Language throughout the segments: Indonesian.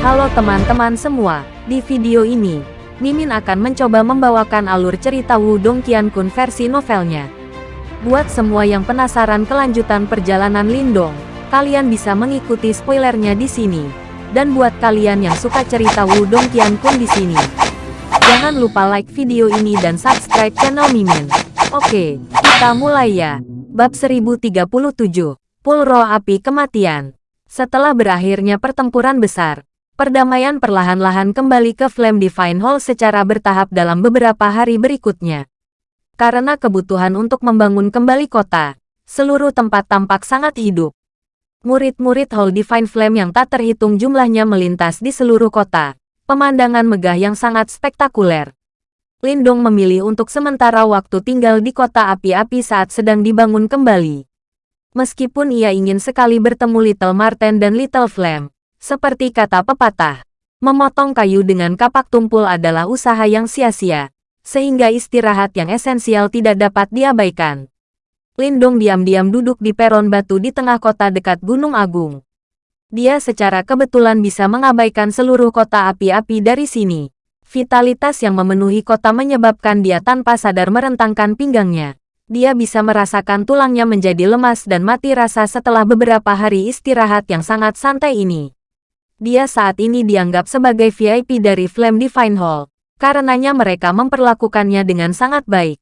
Halo teman-teman semua, di video ini, Mimin akan mencoba membawakan alur cerita Wudong Qiankun versi novelnya. Buat semua yang penasaran kelanjutan perjalanan Lindong, kalian bisa mengikuti spoilernya di sini. Dan buat kalian yang suka cerita Wudong Qiankun di sini, jangan lupa like video ini dan subscribe channel Mimin. Oke, kita mulai ya. Bab 1037, Pulro Api Kematian. Setelah berakhirnya pertempuran besar, perdamaian perlahan-lahan kembali ke Flame Divine Hall secara bertahap dalam beberapa hari berikutnya. Karena kebutuhan untuk membangun kembali kota, seluruh tempat tampak sangat hidup. Murid-murid Hall Divine Flame yang tak terhitung jumlahnya melintas di seluruh kota. Pemandangan megah yang sangat spektakuler. Lindong memilih untuk sementara waktu tinggal di kota api-api saat sedang dibangun kembali. Meskipun ia ingin sekali bertemu Little Marten dan Little Flame, seperti kata pepatah, memotong kayu dengan kapak tumpul adalah usaha yang sia-sia, sehingga istirahat yang esensial tidak dapat diabaikan. Lindong diam-diam duduk di peron batu di tengah kota dekat Gunung Agung. Dia secara kebetulan bisa mengabaikan seluruh kota api-api dari sini. Vitalitas yang memenuhi kota menyebabkan dia tanpa sadar merentangkan pinggangnya. Dia bisa merasakan tulangnya menjadi lemas dan mati rasa setelah beberapa hari istirahat yang sangat santai ini. Dia saat ini dianggap sebagai VIP dari Flame Divine Hall, karenanya mereka memperlakukannya dengan sangat baik.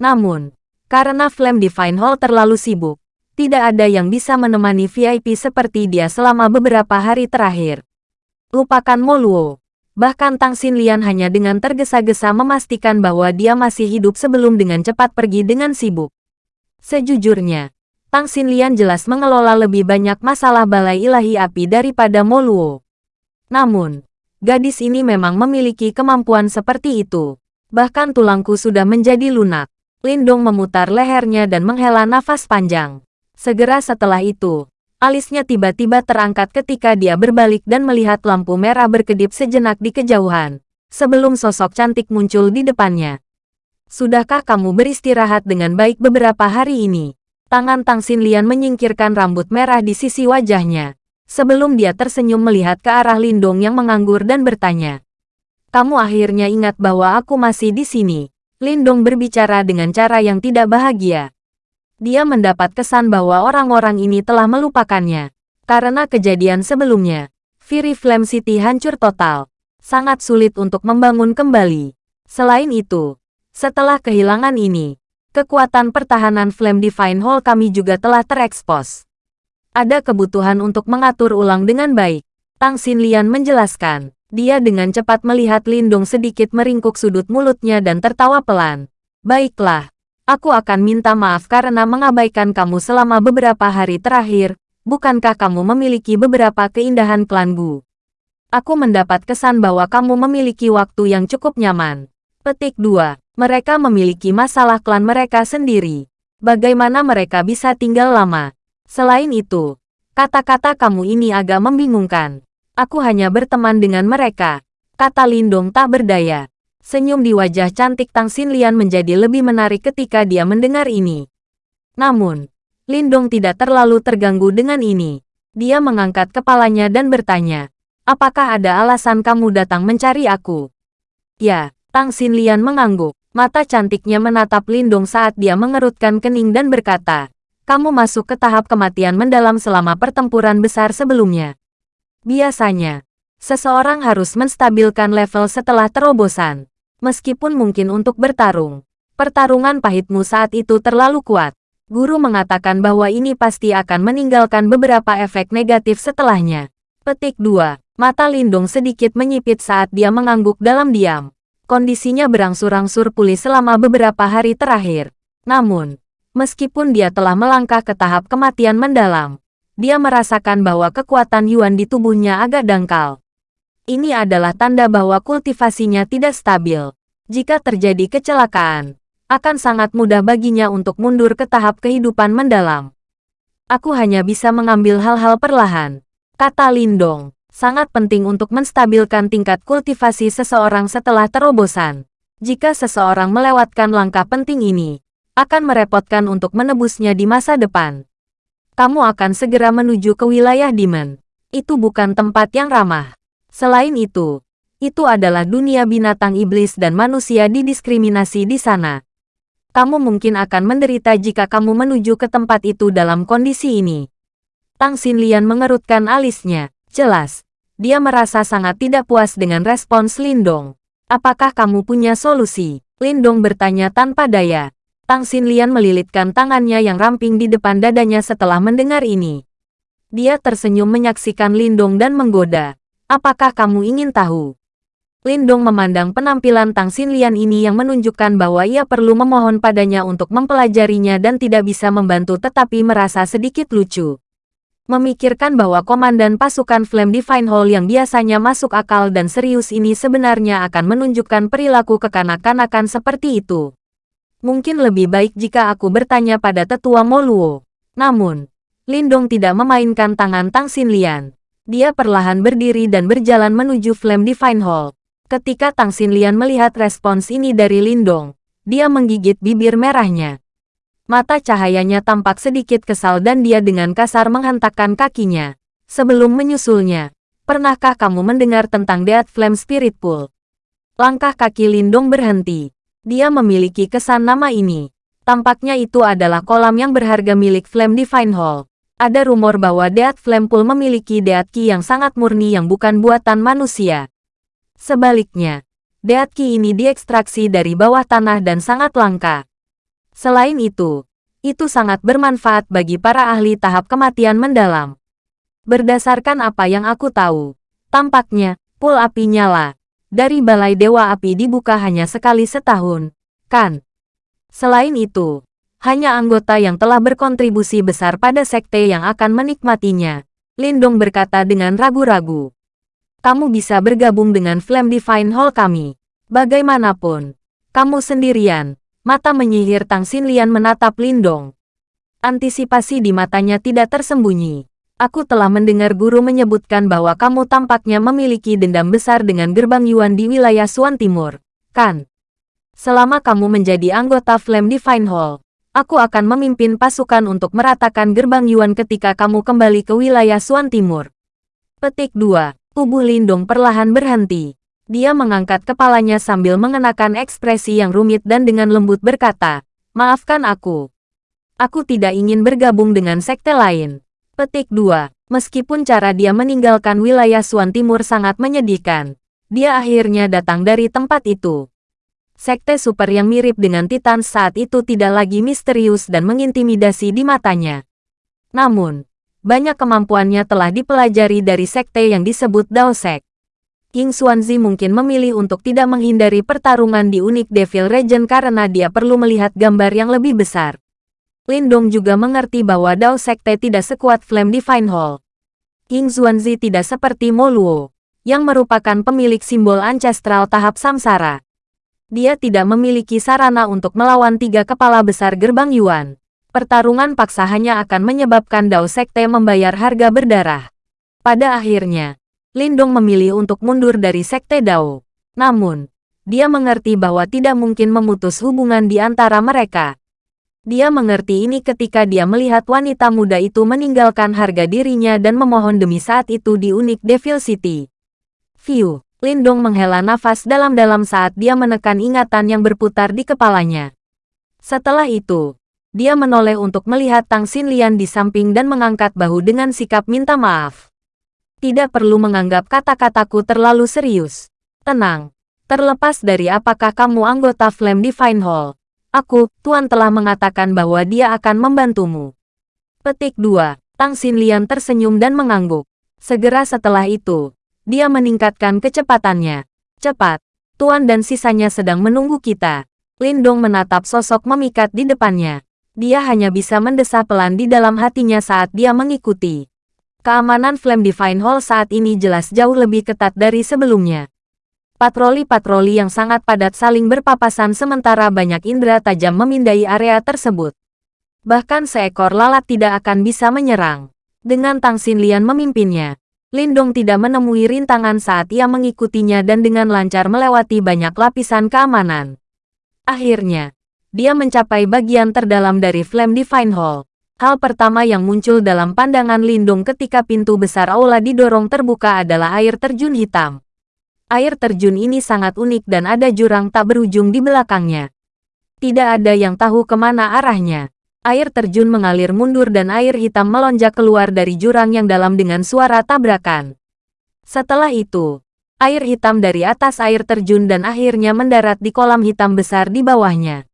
Namun, karena Flame Divine Hall terlalu sibuk, tidak ada yang bisa menemani VIP seperti dia selama beberapa hari terakhir. Lupakan Moluo. Bahkan Tang Xinlian hanya dengan tergesa-gesa memastikan bahwa dia masih hidup sebelum dengan cepat pergi dengan sibuk. Sejujurnya, Tang Xinlian jelas mengelola lebih banyak masalah balai ilahi api daripada Moluo. Namun, gadis ini memang memiliki kemampuan seperti itu. Bahkan tulangku sudah menjadi lunak. Lindong memutar lehernya dan menghela nafas panjang. Segera setelah itu, Alisnya tiba-tiba terangkat ketika dia berbalik dan melihat lampu merah berkedip sejenak di kejauhan, sebelum sosok cantik muncul di depannya. Sudahkah kamu beristirahat dengan baik beberapa hari ini? Tangan Tang Xinlian menyingkirkan rambut merah di sisi wajahnya, sebelum dia tersenyum melihat ke arah Lindong yang menganggur dan bertanya. Kamu akhirnya ingat bahwa aku masih di sini. Lindong berbicara dengan cara yang tidak bahagia dia mendapat kesan bahwa orang-orang ini telah melupakannya. Karena kejadian sebelumnya, Fury Flame City hancur total. Sangat sulit untuk membangun kembali. Selain itu, setelah kehilangan ini, kekuatan pertahanan Flame Divine Hall kami juga telah terekspos. Ada kebutuhan untuk mengatur ulang dengan baik. Tang Xinlian menjelaskan. Dia dengan cepat melihat Lindung sedikit meringkuk sudut mulutnya dan tertawa pelan. Baiklah, Aku akan minta maaf karena mengabaikan kamu selama beberapa hari terakhir. Bukankah kamu memiliki beberapa keindahan klan Gu? Aku mendapat kesan bahwa kamu memiliki waktu yang cukup nyaman. Petik 2. Mereka memiliki masalah klan mereka sendiri. Bagaimana mereka bisa tinggal lama? Selain itu, kata-kata kamu ini agak membingungkan. Aku hanya berteman dengan mereka. Kata Lindong tak berdaya. Senyum di wajah cantik Tang Xinlian menjadi lebih menarik ketika dia mendengar ini. Namun, Lindong tidak terlalu terganggu dengan ini. Dia mengangkat kepalanya dan bertanya, apakah ada alasan kamu datang mencari aku? Ya, Tang Xinlian mengangguk. Mata cantiknya menatap Lindong saat dia mengerutkan kening dan berkata, kamu masuk ke tahap kematian mendalam selama pertempuran besar sebelumnya. Biasanya, seseorang harus menstabilkan level setelah terobosan meskipun mungkin untuk bertarung. Pertarungan pahitmu saat itu terlalu kuat. Guru mengatakan bahwa ini pasti akan meninggalkan beberapa efek negatif setelahnya. Petik 2. Mata Lindung sedikit menyipit saat dia mengangguk dalam diam. Kondisinya berangsur-angsur pulih selama beberapa hari terakhir. Namun, meskipun dia telah melangkah ke tahap kematian mendalam, dia merasakan bahwa kekuatan Yuan di tubuhnya agak dangkal. Ini adalah tanda bahwa kultivasinya tidak stabil. Jika terjadi kecelakaan, akan sangat mudah baginya untuk mundur ke tahap kehidupan mendalam. Aku hanya bisa mengambil hal-hal perlahan. Kata Lindong, sangat penting untuk menstabilkan tingkat kultivasi seseorang setelah terobosan. Jika seseorang melewatkan langkah penting ini, akan merepotkan untuk menebusnya di masa depan. Kamu akan segera menuju ke wilayah Demon. Itu bukan tempat yang ramah. Selain itu, itu adalah dunia binatang iblis dan manusia didiskriminasi di sana. Kamu mungkin akan menderita jika kamu menuju ke tempat itu dalam kondisi ini. Tang Xinlian mengerutkan alisnya. Jelas, dia merasa sangat tidak puas dengan respons Lindong. Apakah kamu punya solusi? Lindong bertanya tanpa daya. Tang Xinlian melilitkan tangannya yang ramping di depan dadanya setelah mendengar ini. Dia tersenyum menyaksikan Lindong dan menggoda. Apakah kamu ingin tahu? Lindong memandang penampilan Tang Xinlian ini yang menunjukkan bahwa ia perlu memohon padanya untuk mempelajarinya dan tidak bisa membantu tetapi merasa sedikit lucu. Memikirkan bahwa komandan pasukan Flame Divine Hall yang biasanya masuk akal dan serius ini sebenarnya akan menunjukkan perilaku kekanak-kanakan seperti itu. Mungkin lebih baik jika aku bertanya pada tetua Moluo. Namun, Lindong tidak memainkan tangan Tang Xinlian. Dia perlahan berdiri dan berjalan menuju Flame Divine Hall. Ketika Tang Xinlian melihat respons ini dari Lindong, dia menggigit bibir merahnya. Mata cahayanya tampak sedikit kesal dan dia dengan kasar menghentakkan kakinya. Sebelum menyusulnya, pernahkah kamu mendengar tentang Dead Flame Spirit Pool? Langkah kaki Lindong berhenti. Dia memiliki kesan nama ini. Tampaknya itu adalah kolam yang berharga milik Flame Divine Hall. Ada rumor bahwa Deat Pool memiliki Deat Ki yang sangat murni yang bukan buatan manusia. Sebaliknya, Deat Ki ini diekstraksi dari bawah tanah dan sangat langka. Selain itu, itu sangat bermanfaat bagi para ahli tahap kematian mendalam. Berdasarkan apa yang aku tahu, tampaknya, pool api nyala dari Balai Dewa Api dibuka hanya sekali setahun, kan? Selain itu, hanya anggota yang telah berkontribusi besar pada sekte yang akan menikmatinya. Lindong berkata dengan ragu-ragu. Kamu bisa bergabung dengan Flame Divine Hall kami. Bagaimanapun, kamu sendirian. Mata menyihir Tang Xinlian menatap Lindong. Antisipasi di matanya tidak tersembunyi. Aku telah mendengar guru menyebutkan bahwa kamu tampaknya memiliki dendam besar dengan gerbang Yuan di wilayah Suan Timur, kan? Selama kamu menjadi anggota Flame Divine Hall, Aku akan memimpin pasukan untuk meratakan gerbang Yuan ketika kamu kembali ke wilayah Suan Timur. Petik 2. Tubuh Lindong perlahan berhenti. Dia mengangkat kepalanya sambil mengenakan ekspresi yang rumit dan dengan lembut berkata, Maafkan aku. Aku tidak ingin bergabung dengan sekte lain. Petik 2. Meskipun cara dia meninggalkan wilayah Suan Timur sangat menyedihkan, dia akhirnya datang dari tempat itu. Sekte super yang mirip dengan Titan saat itu tidak lagi misterius dan mengintimidasi di matanya. Namun, banyak kemampuannya telah dipelajari dari sekte yang disebut Dao King Xuanzi mungkin memilih untuk tidak menghindari pertarungan di unik Devil Region karena dia perlu melihat gambar yang lebih besar. Lindong juga mengerti bahwa Dao Sekte tidak sekuat Flame Divine Hall. King Xuanzi tidak seperti Moluo, yang merupakan pemilik simbol ancestral tahap samsara dia tidak memiliki sarana untuk melawan tiga kepala besar gerbang Yuan. Pertarungan paksa hanya akan menyebabkan Dao Sekte membayar harga berdarah. Pada akhirnya, Lindong memilih untuk mundur dari Sekte Dao. Namun, dia mengerti bahwa tidak mungkin memutus hubungan di antara mereka. Dia mengerti ini ketika dia melihat wanita muda itu meninggalkan harga dirinya dan memohon demi saat itu di unik Devil City. View Lindong menghela nafas dalam-dalam saat dia menekan ingatan yang berputar di kepalanya. Setelah itu, dia menoleh untuk melihat Tang Xinlian di samping dan mengangkat bahu dengan sikap minta maaf. Tidak perlu menganggap kata-kataku terlalu serius. Tenang. Terlepas dari apakah kamu anggota Flame Divine Hall, aku, Tuan telah mengatakan bahwa dia akan membantumu. Petik 2. Tang Xinlian tersenyum dan mengangguk. Segera setelah itu, dia meningkatkan kecepatannya. Cepat, Tuan dan sisanya sedang menunggu kita. Lindong menatap sosok memikat di depannya. Dia hanya bisa mendesah pelan di dalam hatinya saat dia mengikuti. Keamanan Flame Divine Hall saat ini jelas jauh lebih ketat dari sebelumnya. Patroli-patroli yang sangat padat saling berpapasan sementara banyak indera tajam memindai area tersebut. Bahkan seekor lalat tidak akan bisa menyerang. Dengan Tang Xinlian memimpinnya, Lindong tidak menemui rintangan saat ia mengikutinya dan dengan lancar melewati banyak lapisan keamanan. Akhirnya, dia mencapai bagian terdalam dari Flame Divine Hall. Hal pertama yang muncul dalam pandangan Lindung ketika pintu besar aula didorong terbuka adalah air terjun hitam. Air terjun ini sangat unik dan ada jurang tak berujung di belakangnya. Tidak ada yang tahu ke mana arahnya. Air terjun mengalir mundur dan air hitam melonjak keluar dari jurang yang dalam dengan suara tabrakan. Setelah itu, air hitam dari atas air terjun dan akhirnya mendarat di kolam hitam besar di bawahnya.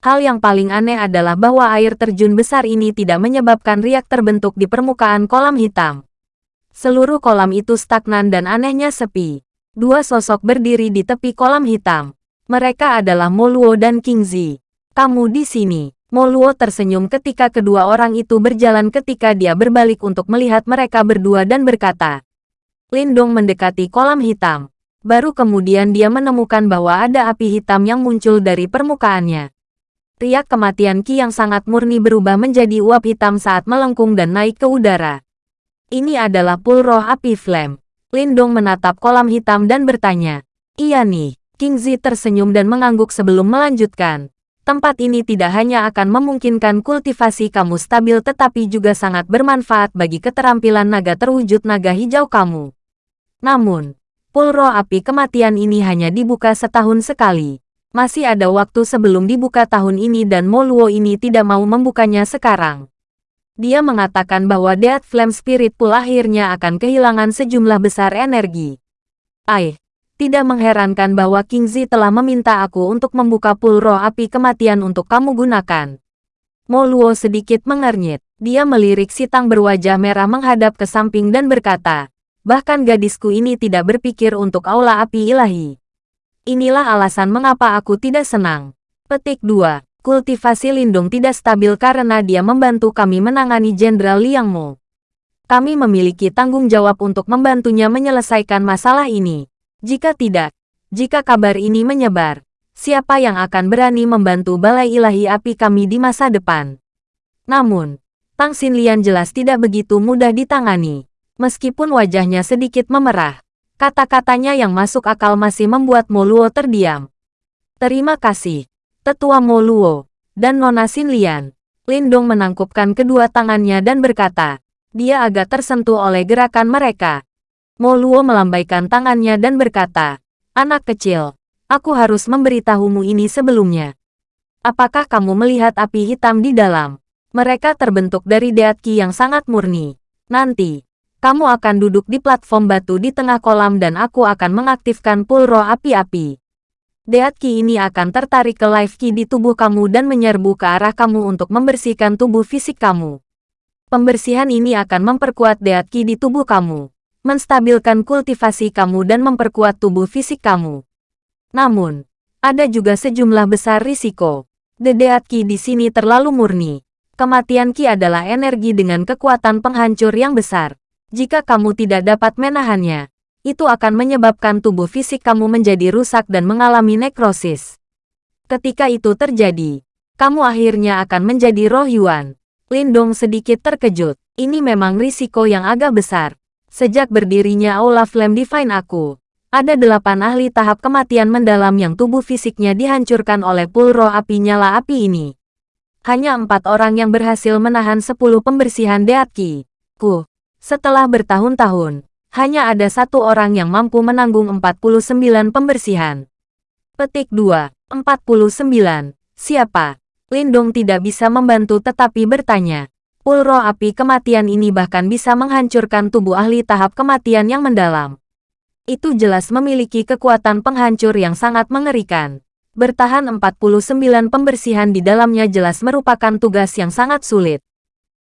Hal yang paling aneh adalah bahwa air terjun besar ini tidak menyebabkan riak terbentuk di permukaan kolam hitam. Seluruh kolam itu stagnan dan anehnya sepi. Dua sosok berdiri di tepi kolam hitam. Mereka adalah Moluo dan Kingzi. Kamu di sini. Moluo tersenyum ketika kedua orang itu berjalan ketika dia berbalik untuk melihat mereka berdua dan berkata. Lindong mendekati kolam hitam. Baru kemudian dia menemukan bahwa ada api hitam yang muncul dari permukaannya. Riak kematian Ki yang sangat murni berubah menjadi uap hitam saat melengkung dan naik ke udara. Ini adalah pul roh api flame. Lindong menatap kolam hitam dan bertanya. Iya nih. King Zi tersenyum dan mengangguk sebelum melanjutkan. Tempat ini tidak hanya akan memungkinkan kultivasi kamu stabil tetapi juga sangat bermanfaat bagi keterampilan naga terwujud naga hijau kamu. Namun, pul roh api kematian ini hanya dibuka setahun sekali. Masih ada waktu sebelum dibuka tahun ini dan Moluo ini tidak mau membukanya sekarang. Dia mengatakan bahwa Death Flame Spirit Pool akhirnya akan kehilangan sejumlah besar energi. Aih, tidak mengherankan bahwa King Zi telah meminta aku untuk membuka pool roh api kematian untuk kamu gunakan. Moluo sedikit mengernyit. Dia melirik Sitang berwajah merah menghadap ke samping dan berkata, bahkan gadisku ini tidak berpikir untuk aula api ilahi. Inilah alasan mengapa aku tidak senang. Petik 2. Kultivasi Lindung tidak stabil karena dia membantu kami menangani Jenderal Liang Mo. Kami memiliki tanggung jawab untuk membantunya menyelesaikan masalah ini. Jika tidak, jika kabar ini menyebar, siapa yang akan berani membantu Balai Ilahi Api kami di masa depan? Namun, Tang Xinlian jelas tidak begitu mudah ditangani. Meskipun wajahnya sedikit memerah, Kata-katanya yang masuk akal masih membuat Moluo terdiam. Terima kasih, Tetua Moluo, dan Nona Xinlian. Lindong menangkupkan kedua tangannya dan berkata, dia agak tersentuh oleh gerakan mereka. Moluo melambaikan tangannya dan berkata, anak kecil, aku harus memberitahumu ini sebelumnya. Apakah kamu melihat api hitam di dalam? Mereka terbentuk dari deatki yang sangat murni. Nanti, kamu akan duduk di platform batu di tengah kolam dan aku akan mengaktifkan pool roh api-api. Deat Ki ini akan tertarik ke life Ki di tubuh kamu dan menyerbu ke arah kamu untuk membersihkan tubuh fisik kamu. Pembersihan ini akan memperkuat Deat Ki di tubuh kamu, menstabilkan kultivasi kamu dan memperkuat tubuh fisik kamu. Namun, ada juga sejumlah besar risiko. The Deat Ki di sini terlalu murni. Kematian Ki adalah energi dengan kekuatan penghancur yang besar. Jika kamu tidak dapat menahannya, itu akan menyebabkan tubuh fisik kamu menjadi rusak dan mengalami nekrosis. Ketika itu terjadi, kamu akhirnya akan menjadi roh Yuan. Lindong sedikit terkejut. Ini memang risiko yang agak besar. Sejak berdirinya Aula Flame Divine aku, ada delapan ahli tahap kematian mendalam yang tubuh fisiknya dihancurkan oleh pul roh api nyala api ini. Hanya empat orang yang berhasil menahan sepuluh pembersihan Deatki. Ku, setelah bertahun-tahun, hanya ada satu orang yang mampu menanggung 49 pembersihan. Petik 2. 49. Siapa? Lindong tidak bisa membantu tetapi bertanya. Pulro api kematian ini bahkan bisa menghancurkan tubuh ahli tahap kematian yang mendalam. Itu jelas memiliki kekuatan penghancur yang sangat mengerikan. Bertahan 49 pembersihan di dalamnya jelas merupakan tugas yang sangat sulit.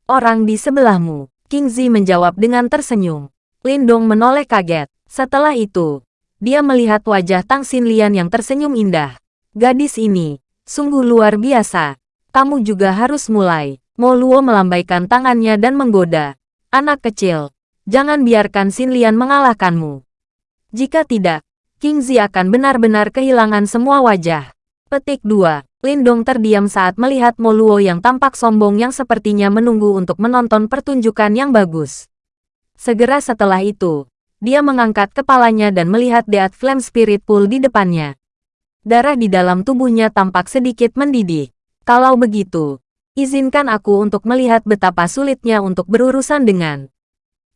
Orang di sebelahmu, King Zi menjawab dengan tersenyum. Lindong menoleh kaget. Setelah itu, dia melihat wajah Tang Xinlian yang tersenyum indah. Gadis ini, sungguh luar biasa. Kamu juga harus mulai. Mo Luo melambaikan tangannya dan menggoda. Anak kecil, jangan biarkan Xinlian mengalahkanmu. Jika tidak, King Zi akan benar-benar kehilangan semua wajah. Petik 2. Lindong terdiam saat melihat Moluo yang tampak sombong yang sepertinya menunggu untuk menonton pertunjukan yang bagus. Segera setelah itu, dia mengangkat kepalanya dan melihat Deat Flame Spirit Pool di depannya. Darah di dalam tubuhnya tampak sedikit mendidih. Kalau begitu, Izinkan aku untuk melihat betapa sulitnya untuk berurusan dengan.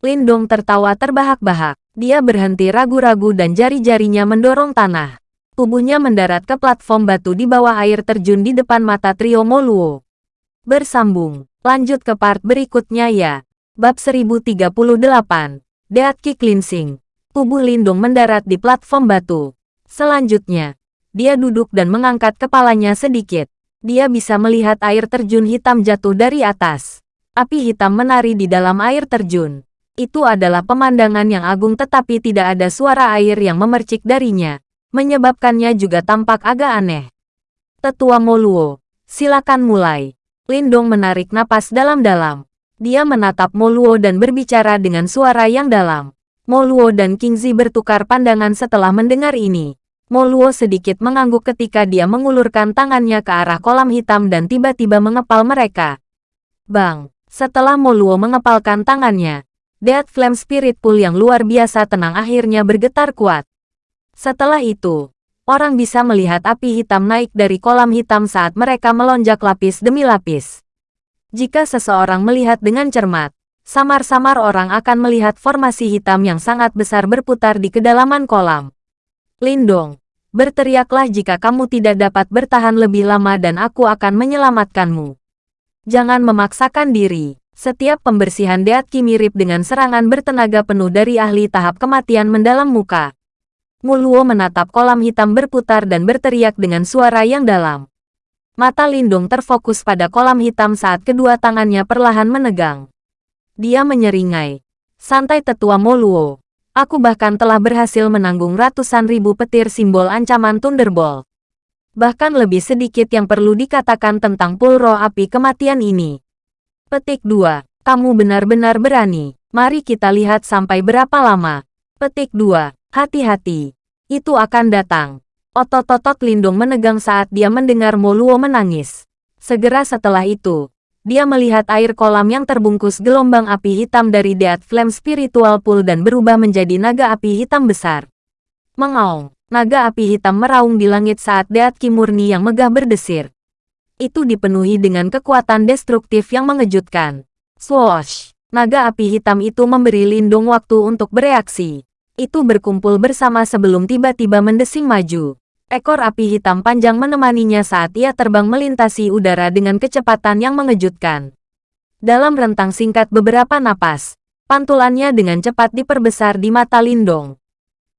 Lindong tertawa terbahak-bahak. Dia berhenti ragu-ragu dan jari-jarinya mendorong tanah. Tubuhnya mendarat ke platform batu di bawah air terjun di depan mata trio Moluo. Bersambung. Lanjut ke part berikutnya ya. Bab 1038. Deatki Cleansing. Tubuh Lindung mendarat di platform batu. Selanjutnya, dia duduk dan mengangkat kepalanya sedikit. Dia bisa melihat air terjun hitam jatuh dari atas. Api hitam menari di dalam air terjun. Itu adalah pemandangan yang agung tetapi tidak ada suara air yang memercik darinya, menyebabkannya juga tampak agak aneh. Tetua Moluo, silakan mulai. Lindong menarik napas dalam-dalam. Dia menatap Moluo dan berbicara dengan suara yang dalam. Moluo dan Kingzi bertukar pandangan setelah mendengar ini. Moluo sedikit mengangguk ketika dia mengulurkan tangannya ke arah kolam hitam dan tiba-tiba mengepal mereka. Bang, setelah Moluo mengepalkan tangannya, Dead Flame Spirit Pool yang luar biasa tenang akhirnya bergetar kuat. Setelah itu, orang bisa melihat api hitam naik dari kolam hitam saat mereka melonjak lapis demi lapis. Jika seseorang melihat dengan cermat, samar-samar orang akan melihat formasi hitam yang sangat besar berputar di kedalaman kolam. Lindong, berteriaklah jika kamu tidak dapat bertahan lebih lama dan aku akan menyelamatkanmu. Jangan memaksakan diri. Setiap pembersihan Deatki mirip dengan serangan bertenaga penuh dari ahli tahap kematian mendalam muka. Muluo menatap kolam hitam berputar dan berteriak dengan suara yang dalam. Mata Lindung terfokus pada kolam hitam saat kedua tangannya perlahan menegang. Dia menyeringai. Santai tetua Moluo. Aku bahkan telah berhasil menanggung ratusan ribu petir simbol ancaman Thunderbolt. Bahkan lebih sedikit yang perlu dikatakan tentang pulro api kematian ini. Petik 2. Kamu benar-benar berani. Mari kita lihat sampai berapa lama. Petik 2. Hati-hati. Itu akan datang. Otot-otot Lindung menegang saat dia mendengar Moluo menangis. Segera setelah itu, dia melihat air kolam yang terbungkus gelombang api hitam dari Dead Flame Spiritual Pool dan berubah menjadi naga api hitam besar. Mengaung, naga api hitam meraung di langit saat Dead Kimurni yang megah berdesir itu dipenuhi dengan kekuatan destruktif yang mengejutkan. Swoosh! Naga api hitam itu memberi Lindung waktu untuk bereaksi. Itu berkumpul bersama sebelum tiba-tiba mendesing maju. Ekor api hitam panjang menemaninya saat ia terbang melintasi udara dengan kecepatan yang mengejutkan. Dalam rentang singkat beberapa napas, pantulannya dengan cepat diperbesar di mata Lindong.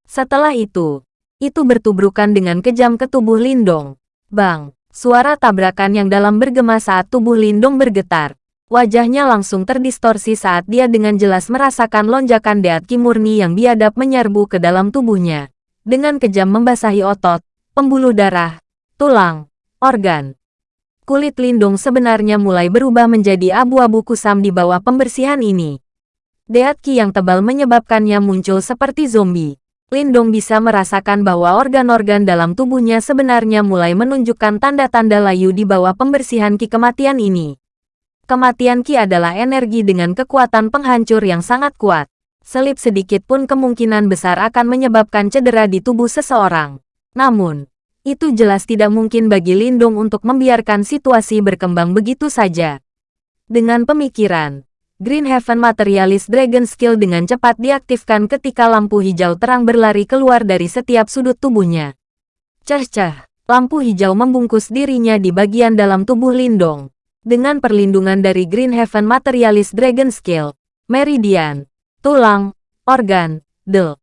Setelah itu, itu bertubrukan dengan kejam ke tubuh Lindong. Bang! Suara tabrakan yang dalam bergema saat tubuh Lindong bergetar. Wajahnya langsung terdistorsi saat dia dengan jelas merasakan lonjakan deat kimurni yang biadab menyerbu ke dalam tubuhnya. Dengan kejam membasahi otot, pembuluh darah, tulang, organ. Kulit Lindong sebenarnya mulai berubah menjadi abu-abu kusam di bawah pembersihan ini. Deat ki yang tebal menyebabkannya muncul seperti zombie. Lindong bisa merasakan bahwa organ-organ dalam tubuhnya sebenarnya mulai menunjukkan tanda-tanda layu di bawah pembersihan ki kematian ini. Kematian ki adalah energi dengan kekuatan penghancur yang sangat kuat. Selip sedikit pun kemungkinan besar akan menyebabkan cedera di tubuh seseorang. Namun, itu jelas tidak mungkin bagi Lindung untuk membiarkan situasi berkembang begitu saja. Dengan pemikiran, Green Heaven Materialist Dragon Skill dengan cepat diaktifkan ketika lampu hijau terang berlari keluar dari setiap sudut tubuhnya. Cah-cah, lampu hijau membungkus dirinya di bagian dalam tubuh Lindong. Dengan perlindungan dari Green Heaven Materialist Dragon Skill, Meridian, tulang, organ, del.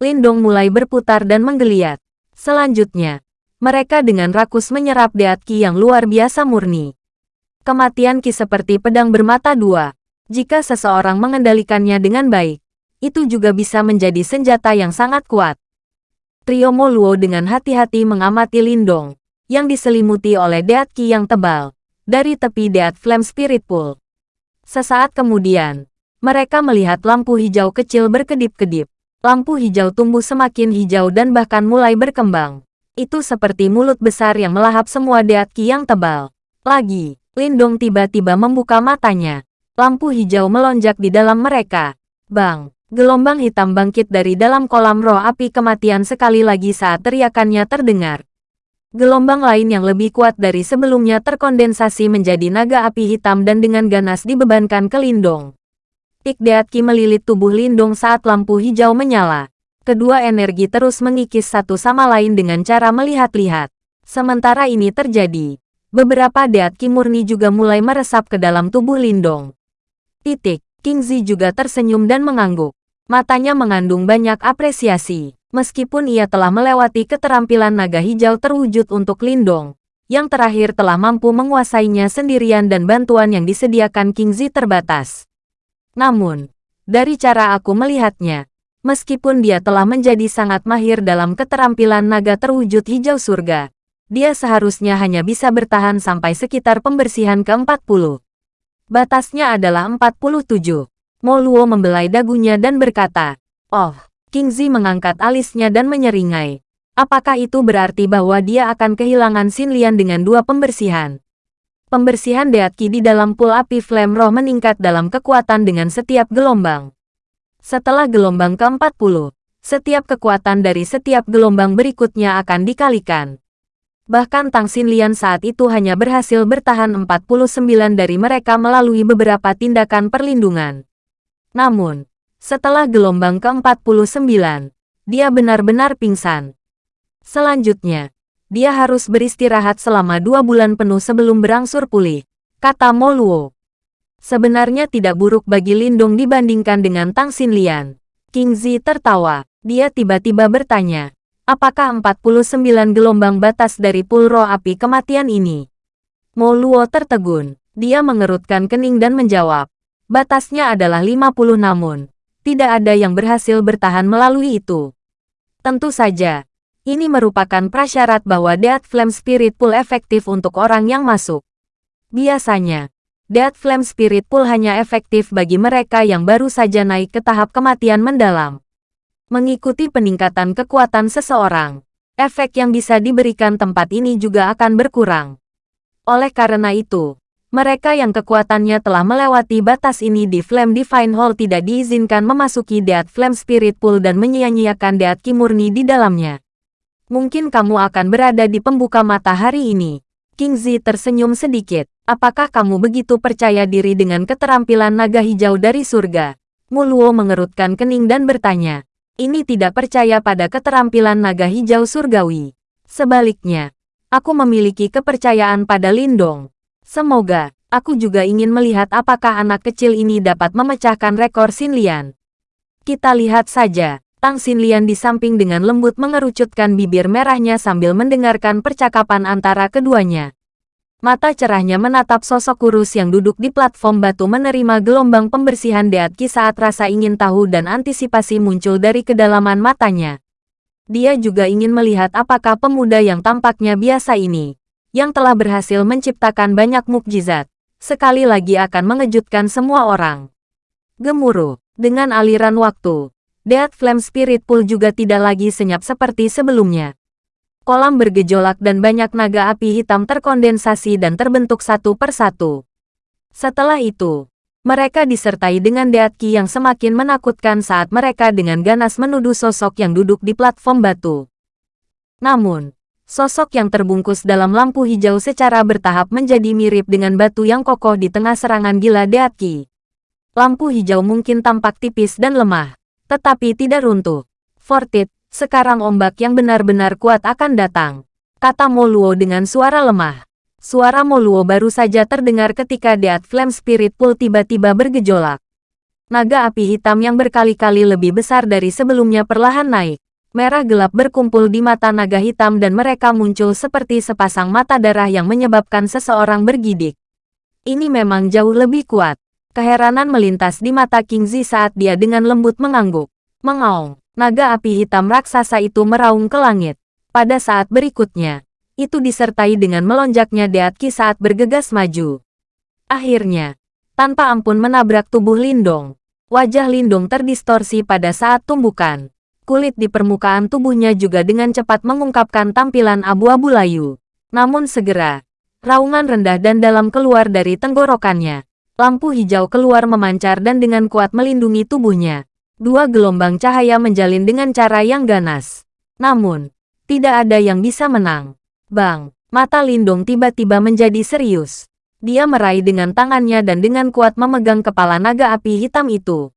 Lindong mulai berputar dan menggeliat. Selanjutnya, mereka dengan rakus menyerap Deatki yang luar biasa murni. Kematian Ki seperti pedang bermata dua. Jika seseorang mengendalikannya dengan baik, itu juga bisa menjadi senjata yang sangat kuat. Trio Moluo dengan hati-hati mengamati Lindong, yang diselimuti oleh Deat Ki yang tebal, dari tepi Deat Flame Spirit Pool. Sesaat kemudian, mereka melihat lampu hijau kecil berkedip-kedip. Lampu hijau tumbuh semakin hijau dan bahkan mulai berkembang. Itu seperti mulut besar yang melahap semua Deat Ki yang tebal. Lagi, Lindong tiba-tiba membuka matanya. Lampu hijau melonjak di dalam mereka. Bang! Gelombang hitam bangkit dari dalam kolam roh api kematian sekali lagi saat teriakannya terdengar. Gelombang lain yang lebih kuat dari sebelumnya terkondensasi menjadi naga api hitam dan dengan ganas dibebankan ke Lindong. Ik Deatki melilit tubuh Lindong saat lampu hijau menyala. Kedua energi terus mengikis satu sama lain dengan cara melihat-lihat. Sementara ini terjadi, beberapa Deatki murni juga mulai meresap ke dalam tubuh Lindong. Titik, King Zi juga tersenyum dan mengangguk. Matanya mengandung banyak apresiasi. Meskipun ia telah melewati keterampilan naga hijau terwujud untuk Lindong, yang terakhir telah mampu menguasainya sendirian dan bantuan yang disediakan King Zi terbatas. Namun, dari cara aku melihatnya, meskipun dia telah menjadi sangat mahir dalam keterampilan naga terwujud hijau surga, dia seharusnya hanya bisa bertahan sampai sekitar pembersihan ke-40. Batasnya adalah 47. Moluo membelai dagunya dan berkata, Oh, King Zi mengangkat alisnya dan menyeringai. Apakah itu berarti bahwa dia akan kehilangan Xin Lian dengan dua pembersihan? Pembersihan Deatki di dalam pool api Flame Roh meningkat dalam kekuatan dengan setiap gelombang. Setelah gelombang ke-40, setiap kekuatan dari setiap gelombang berikutnya akan dikalikan. Bahkan Tang Xin Lian saat itu hanya berhasil bertahan 49 dari mereka melalui beberapa tindakan perlindungan. Namun, setelah gelombang ke-49, dia benar-benar pingsan. Selanjutnya, dia harus beristirahat selama dua bulan penuh sebelum berangsur pulih, kata Moluo. Sebenarnya tidak buruk bagi Lindung dibandingkan dengan Tang Xinlian. King Zi tertawa. Dia tiba-tiba bertanya, apakah 49 gelombang batas dari pulro api kematian ini? Moluo tertegun. Dia mengerutkan kening dan menjawab, batasnya adalah 50 namun, tidak ada yang berhasil bertahan melalui itu. Tentu saja, ini merupakan prasyarat bahwa Death Flame Spirit Pool efektif untuk orang yang masuk. Biasanya, Death Flame Spirit Pool hanya efektif bagi mereka yang baru saja naik ke tahap kematian mendalam. Mengikuti peningkatan kekuatan seseorang, efek yang bisa diberikan tempat ini juga akan berkurang. Oleh karena itu, mereka yang kekuatannya telah melewati batas ini di Flame Divine Hall tidak diizinkan memasuki Deat Flame Spirit Pool dan menyia-nyiakan Deat Kimurni di dalamnya. Mungkin kamu akan berada di pembuka mata hari ini. King Zi tersenyum sedikit. Apakah kamu begitu percaya diri dengan keterampilan naga hijau dari surga? Muluo mengerutkan kening dan bertanya. Ini tidak percaya pada keterampilan naga hijau surgawi. Sebaliknya, aku memiliki kepercayaan pada Lindong. Semoga, aku juga ingin melihat apakah anak kecil ini dapat memecahkan rekor Xin Lian. Kita lihat saja. Tang Xin Lian di samping dengan lembut mengerucutkan bibir merahnya sambil mendengarkan percakapan antara keduanya. Mata cerahnya menatap sosok kurus yang duduk di platform batu menerima gelombang pembersihan Deatki saat rasa ingin tahu dan antisipasi muncul dari kedalaman matanya. Dia juga ingin melihat apakah pemuda yang tampaknya biasa ini yang telah berhasil menciptakan banyak mukjizat, sekali lagi akan mengejutkan semua orang. Gemuruh, dengan aliran waktu, Death Flame Spirit Pool juga tidak lagi senyap seperti sebelumnya. Kolam bergejolak dan banyak naga api hitam terkondensasi dan terbentuk satu persatu. Setelah itu, mereka disertai dengan Deatki yang semakin menakutkan saat mereka dengan ganas menuduh sosok yang duduk di platform batu. Namun, Sosok yang terbungkus dalam lampu hijau secara bertahap menjadi mirip dengan batu yang kokoh di tengah serangan gila Deatki. Lampu hijau mungkin tampak tipis dan lemah, tetapi tidak runtuh. Fortit, sekarang ombak yang benar-benar kuat akan datang. Kata Moluo dengan suara lemah. Suara Moluo baru saja terdengar ketika Deat Flame Spirit Pool tiba-tiba bergejolak. Naga api hitam yang berkali-kali lebih besar dari sebelumnya perlahan naik merah gelap berkumpul di mata naga hitam dan mereka muncul seperti sepasang mata darah yang menyebabkan seseorang bergidik. Ini memang jauh lebih kuat. Keheranan melintas di mata King Zi saat dia dengan lembut mengangguk. Mengaung, naga api hitam raksasa itu meraung ke langit. Pada saat berikutnya, itu disertai dengan melonjaknya Deatki saat bergegas maju. Akhirnya, tanpa ampun menabrak tubuh Lindong. Wajah Lindong terdistorsi pada saat tumbukan kulit di permukaan tubuhnya juga dengan cepat mengungkapkan tampilan abu-abu layu. Namun segera, raungan rendah dan dalam keluar dari tenggorokannya. Lampu hijau keluar memancar dan dengan kuat melindungi tubuhnya. Dua gelombang cahaya menjalin dengan cara yang ganas. Namun, tidak ada yang bisa menang. Bang, mata Lindong tiba-tiba menjadi serius. Dia meraih dengan tangannya dan dengan kuat memegang kepala naga api hitam itu.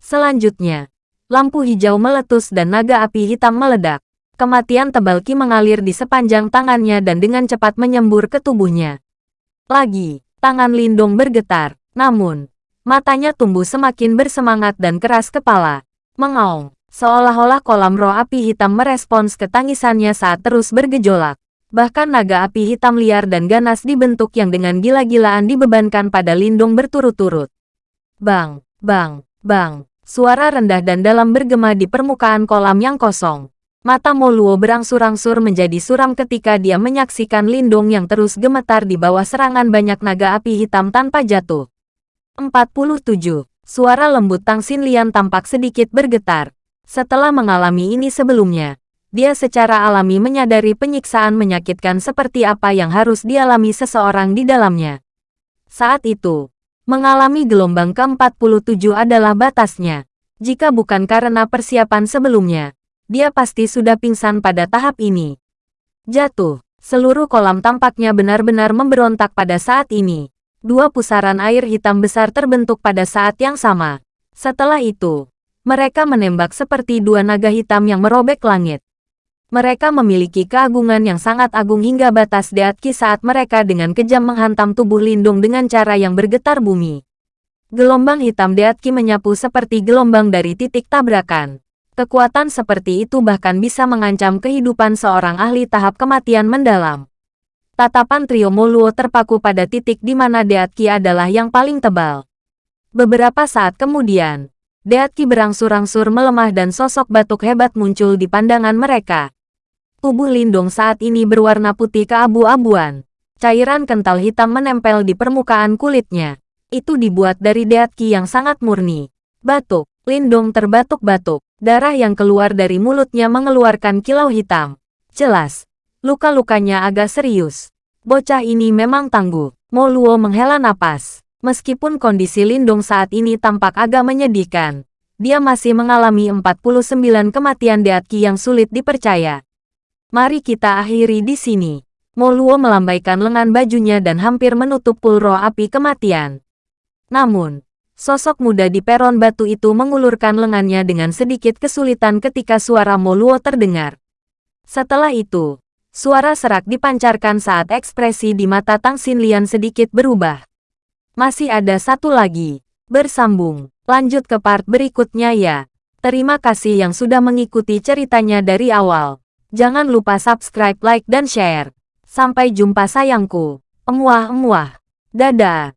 Selanjutnya, lampu hijau meletus dan naga api hitam meledak. Kematian tebal Ki mengalir di sepanjang tangannya dan dengan cepat menyembur ke tubuhnya. Lagi, tangan Lindong bergetar, namun, matanya tumbuh semakin bersemangat dan keras kepala. Mengaung, seolah-olah kolam roh api hitam merespons ke tangisannya saat terus bergejolak. Bahkan naga api hitam liar dan ganas dibentuk yang dengan gila-gilaan dibebankan pada Lindong berturut-turut. Bang, bang, bang, suara rendah dan dalam bergema di permukaan kolam yang kosong. Mata Moluo berangsur-angsur menjadi suram ketika dia menyaksikan Lindung yang terus gemetar di bawah serangan banyak naga api hitam tanpa jatuh. 47. Suara lembut Tang Xinlian tampak sedikit bergetar. Setelah mengalami ini sebelumnya, dia secara alami menyadari penyiksaan menyakitkan seperti apa yang harus dialami seseorang di dalamnya. Saat itu, mengalami gelombang ke-47 adalah batasnya. Jika bukan karena persiapan sebelumnya, dia pasti sudah pingsan pada tahap ini. Jatuh. Seluruh kolam tampaknya benar-benar memberontak pada saat ini. Dua pusaran air hitam besar terbentuk pada saat yang sama. Setelah itu, mereka menembak seperti dua naga hitam yang merobek langit. Mereka memiliki keagungan yang sangat agung hingga batas Deatki saat mereka dengan kejam menghantam tubuh Lindung dengan cara yang bergetar bumi. Gelombang hitam Deatki menyapu seperti gelombang dari titik tabrakan. Kekuatan seperti itu bahkan bisa mengancam kehidupan seorang ahli tahap kematian mendalam. Tatapan trio Moluo terpaku pada titik di mana Deatki adalah yang paling tebal. Beberapa saat kemudian, Deatki berangsur-angsur melemah dan sosok batuk hebat muncul di pandangan mereka. Tubuh Lindung saat ini berwarna putih keabu-abuan. Cairan kental hitam menempel di permukaan kulitnya. Itu dibuat dari Deatki yang sangat murni. Batuk, Lindung terbatuk-batuk. Darah yang keluar dari mulutnya mengeluarkan kilau hitam. Jelas, luka-lukanya agak serius. Bocah ini memang tangguh. Moluo menghela napas. Meskipun kondisi Lindung saat ini tampak agak menyedihkan, dia masih mengalami 49 kematian Deatki yang sulit dipercaya. Mari kita akhiri di sini. Moluo melambaikan lengan bajunya dan hampir menutup pulro api kematian. Namun, Sosok muda di peron batu itu mengulurkan lengannya dengan sedikit kesulitan ketika suara Moluo terdengar. Setelah itu, suara serak dipancarkan saat ekspresi di mata Tang Xinlian sedikit berubah. Masih ada satu lagi. Bersambung. Lanjut ke part berikutnya ya. Terima kasih yang sudah mengikuti ceritanya dari awal. Jangan lupa subscribe, like, dan share. Sampai jumpa sayangku. Emuah-emuah. Dadah.